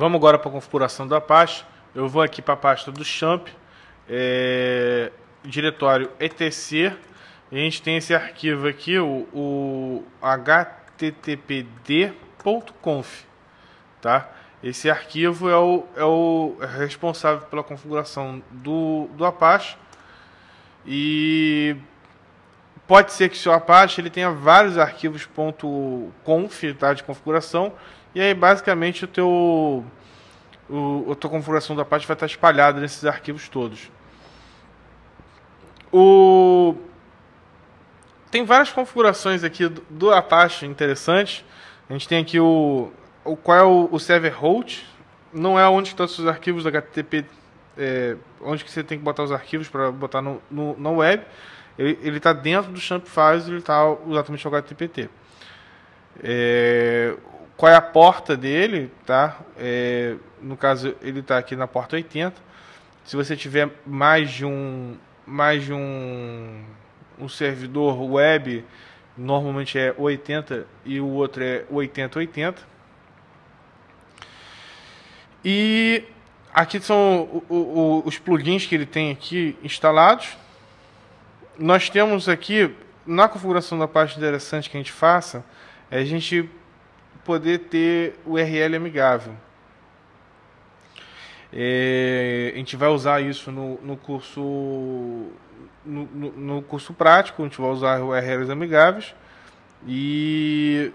Vamos agora para a configuração da pasta. Eu vou aqui para a pasta do champ, é, diretório etc. E a gente tem esse arquivo aqui, o, o httpd.conf, tá? Esse arquivo é o, é o responsável pela configuração do, do Apache e pode ser que seu Apache ele tenha vários arquivos .conf tá, de configuração e aí basicamente o teu o, a tua configuração do Apache vai estar espalhada nesses arquivos todos. O tem várias configurações aqui do, do Apache interessantes. A gente tem aqui o, o qual é o, o server host. Não é onde estão os arquivos HTTP, é, onde que você tem que botar os arquivos para botar no, no, no, web. Ele está dentro do champ files, ele está exatamente o HTTP. É, qual é a porta dele, tá? É, no caso, ele está aqui na porta 80. Se você tiver mais de um mais de um um servidor web normalmente é 80 e o outro é 8080. E aqui são o, o, os plugins que ele tem aqui instalados. Nós temos aqui, na configuração da parte interessante que a gente faça, é a gente poder ter o URL amigável. É, a gente vai usar isso no, no curso no, no, no, curso prático, a gente vai usar URLs amigáveis. E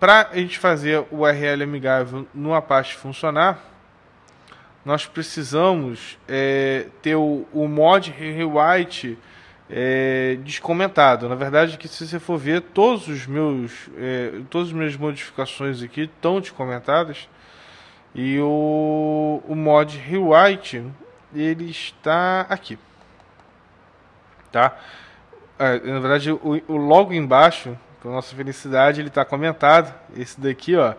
para a gente fazer o URL amigável no Apache funcionar, nós precisamos é, ter o, o mod rewrite é, descomentado. Na verdade, que se você for ver, todos os meus, é, todas as minhas modificações aqui estão descomentadas. E o, o mod rewrite ele está aqui tá? É, na verdade, o, o logo embaixo, com a nossa felicidade, ele está comentado. Esse daqui, ó,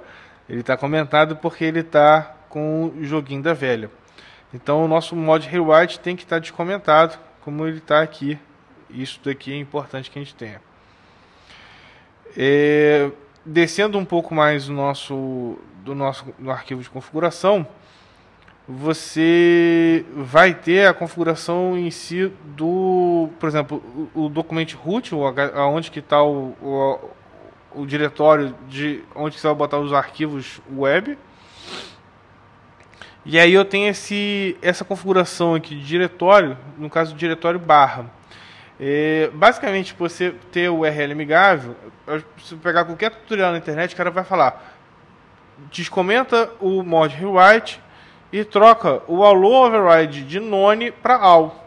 ele está comentado porque ele está com o joguinho da velha. Então, o nosso mod rewrite tem que estar tá descomentado, como ele está aqui. Isso daqui é importante que a gente tenha. É, descendo um pouco mais do nosso, do nosso no arquivo de configuração, você vai ter a configuração em si do, por exemplo, o, o documento root, aonde que está o, o, o, diretório de onde você vai botar os arquivos web. E aí eu tenho esse, essa configuração aqui de diretório, no caso do diretório barra. É, basicamente, você ter o URL amigável, se pegar qualquer tutorial na internet, o cara vai falar, descomenta o mod rewrite e troca o allo override de none para all.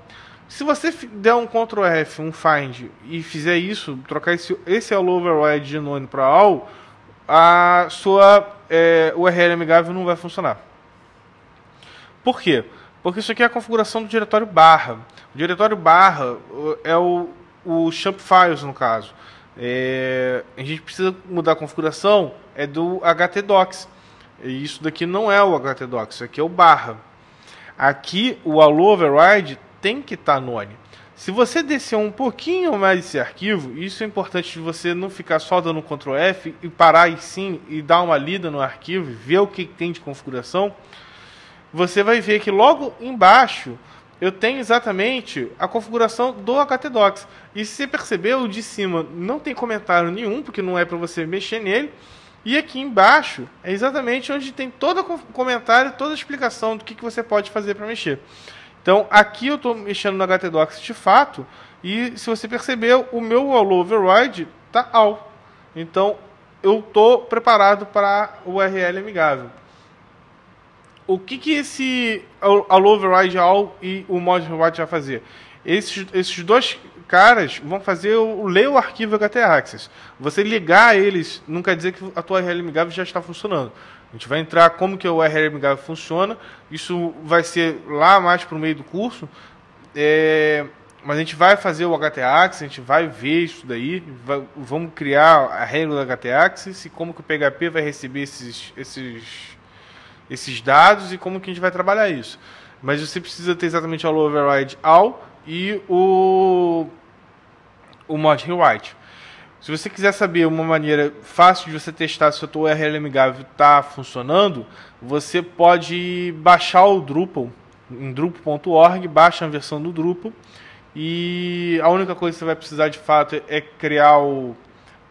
Se você der um Ctrl F, um find e fizer isso, trocar esse, esse allo override de none para all, a sua é, URL amigável não vai funcionar. Por quê? Porque isso aqui é a configuração do diretório barra. O diretório barra é o, o champ files, no caso. É, a gente precisa mudar a configuração é do htdocs. E isso daqui não é o htdocs, isso aqui é o barra. Aqui o allo override tem que estar tá none. Se você descer um pouquinho mais esse arquivo, isso é importante de você não ficar só dando Ctrl F e parar e sim e dar uma lida no arquivo, ver o que tem de configuração. Você vai ver que logo embaixo eu tenho exatamente a configuração do htdocs. E se você perceber, o de cima não tem comentário nenhum, porque não é para você mexer nele. E aqui embaixo é exatamente onde tem todo o comentário, toda a explicação do que, que você pode fazer para mexer. Então, aqui eu estou mexendo no htdocs de fato, e se você perceber, o meu allo override está all. Então, eu estou preparado para o URL amigável. O que, que esse allo override all e o mod override vai fazer? Esses, esses dois caras vão fazer o, ler o arquivo htaccess. Você ligar eles não quer dizer que a tua URL amigável já está funcionando. A gente vai entrar como que o URL amigável funciona. Isso vai ser lá mais para o meio do curso. É, mas a gente vai fazer o htaccess, a gente vai ver isso daí. Vai, vamos criar a regra do htaccess e como que o PHP vai receber esses, esses, esses dados e como que a gente vai trabalhar isso. Mas você precisa ter exatamente o override all e o o mod rewrite. Se você quiser saber uma maneira fácil de você testar se o seu URL amigável está funcionando, você pode baixar o Drupal em drupal.org, baixa a versão do Drupal e a única coisa que você vai precisar de fato é criar o,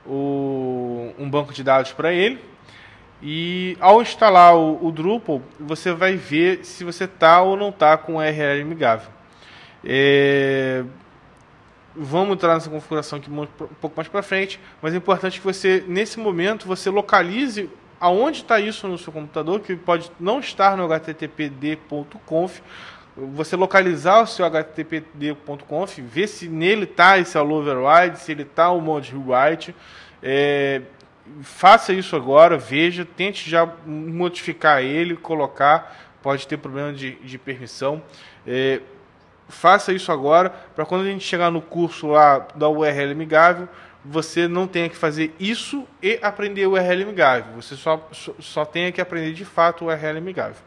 o um banco de dados para ele. E ao instalar o, o, Drupal, você vai ver se você está ou não está com URL amigável. É, Vamos entrar nessa configuração aqui um pouco mais para frente, mas é importante que você, nesse momento, você localize aonde está isso no seu computador, que pode não estar no httpd.conf, você localizar o seu httpd.conf, ver se nele está esse all override, se ele está o mod rewrite, é, faça isso agora, veja, tente já modificar ele, colocar, pode ter problema de, de permissão. É, faça isso agora, para quando a gente chegar no curso lá da URL amigável, você não tenha que fazer isso e aprender o URL amigável. Você só, só, tenha que aprender de fato o URL amigável.